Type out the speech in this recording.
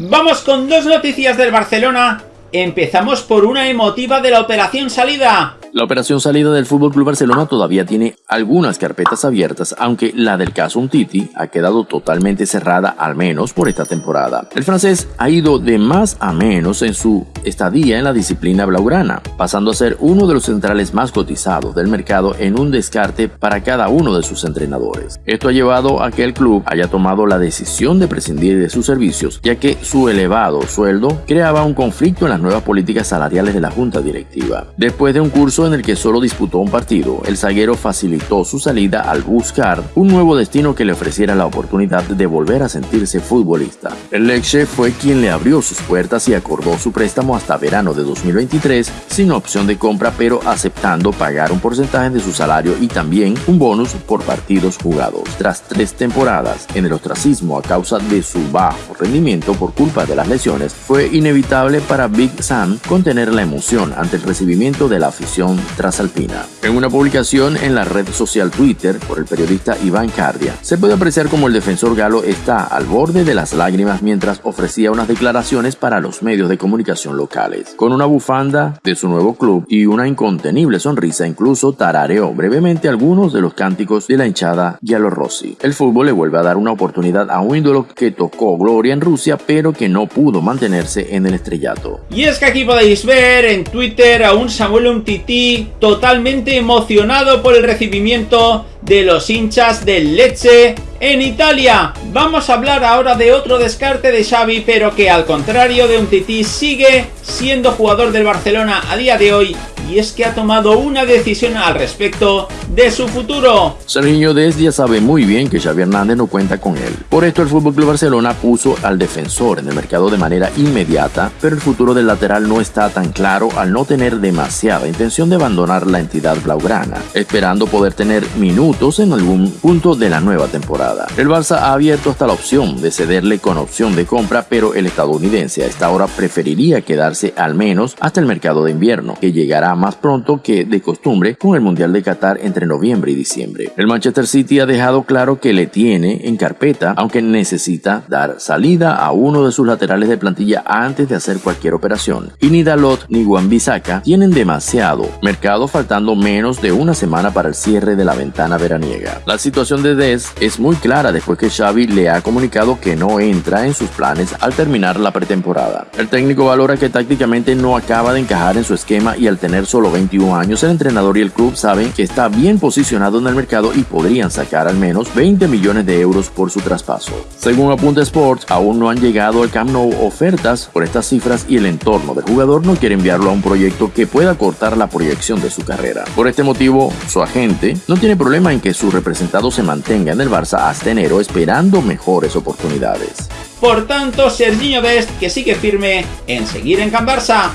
Vamos con dos noticias del Barcelona. Empezamos por una emotiva de la operación salida. La operación salida del Fútbol Club Barcelona todavía tiene algunas carpetas abiertas, aunque la del caso Untiti ha quedado totalmente cerrada, al menos por esta temporada. El francés ha ido de más a menos en su estadía en la disciplina blaugrana, pasando a ser uno de los centrales más cotizados del mercado en un descarte para cada uno de sus entrenadores. Esto ha llevado a que el club haya tomado la decisión de prescindir de sus servicios, ya que su elevado sueldo creaba un conflicto en las nuevas políticas salariales de la junta directiva. Después de un curso en el que solo disputó un partido, el zaguero facilitó su salida al buscar un nuevo destino que le ofreciera la oportunidad de volver a sentirse futbolista. El Lecce fue quien le abrió sus puertas y acordó su préstamo hasta verano de 2023 sin opción de compra pero aceptando pagar un porcentaje de su salario y también un bonus por partidos jugados. Tras tres temporadas en el ostracismo a causa de su bajo rendimiento por culpa de las lesiones, fue inevitable para Big Sam contener la emoción ante el recibimiento de la afición trasalpina. En una publicación en la red social Twitter por el periodista Iván Cardia, se puede apreciar como el defensor galo está al borde de las lágrimas mientras ofrecía unas declaraciones para los medios de comunicación locales. Con una bufanda de su nuevo club y una incontenible sonrisa, incluso tarareó brevemente algunos de los cánticos de la hinchada Rossi. El fútbol le vuelve a dar una oportunidad a un ídolo que tocó gloria en Rusia, pero que no pudo mantenerse en el estrellato. Y es que aquí podéis ver en Twitter a un Samuel Umtiti totalmente emocionado por el recibimiento de los hinchas del Lecce en Italia. Vamos a hablar ahora de otro descarte de Xavi, pero que al contrario de un tití sigue siendo jugador del Barcelona a día de hoy y es que ha tomado una decisión al respecto de su futuro. Serginho Dez ya sabe muy bien que Xavi Hernández no cuenta con él. Por esto el FC Barcelona puso al defensor en el mercado de manera inmediata, pero el futuro del lateral no está tan claro al no tener demasiada intención de abandonar la entidad blaugrana, esperando poder tener minutos en algún punto de la nueva temporada. El Barça ha abierto hasta la opción de cederle con opción de compra, pero el estadounidense a esta hora preferiría quedarse al menos hasta el mercado de invierno, que llegará más pronto que de costumbre con el Mundial de Qatar entre noviembre y diciembre. El Manchester City ha dejado claro que le tiene en carpeta, aunque necesita dar salida a uno de sus laterales de plantilla antes de hacer cualquier operación. Y ni Dalot ni Juan Bisaca tienen demasiado mercado faltando menos de una semana para el cierre de la ventana veraniega. La situación de Des es muy clara después que Xavi le ha comunicado que no entra en sus planes al terminar la pretemporada. El técnico valora que tácticamente no acaba de encajar en su esquema y al tener solo 21 años, el entrenador y el club saben que está bien posicionado en el mercado y podrían sacar al menos 20 millones de euros por su traspaso. Según Apunta Sports, aún no han llegado al Camp Nou ofertas por estas cifras y el entorno del jugador no quiere enviarlo a un proyecto que pueda cortar la proyección de su carrera. Por este motivo, su agente no tiene problema en que su representado se mantenga en el Barça hasta enero esperando mejores oportunidades. Por tanto, Serginho Dest que sigue firme en seguir en Can Barça.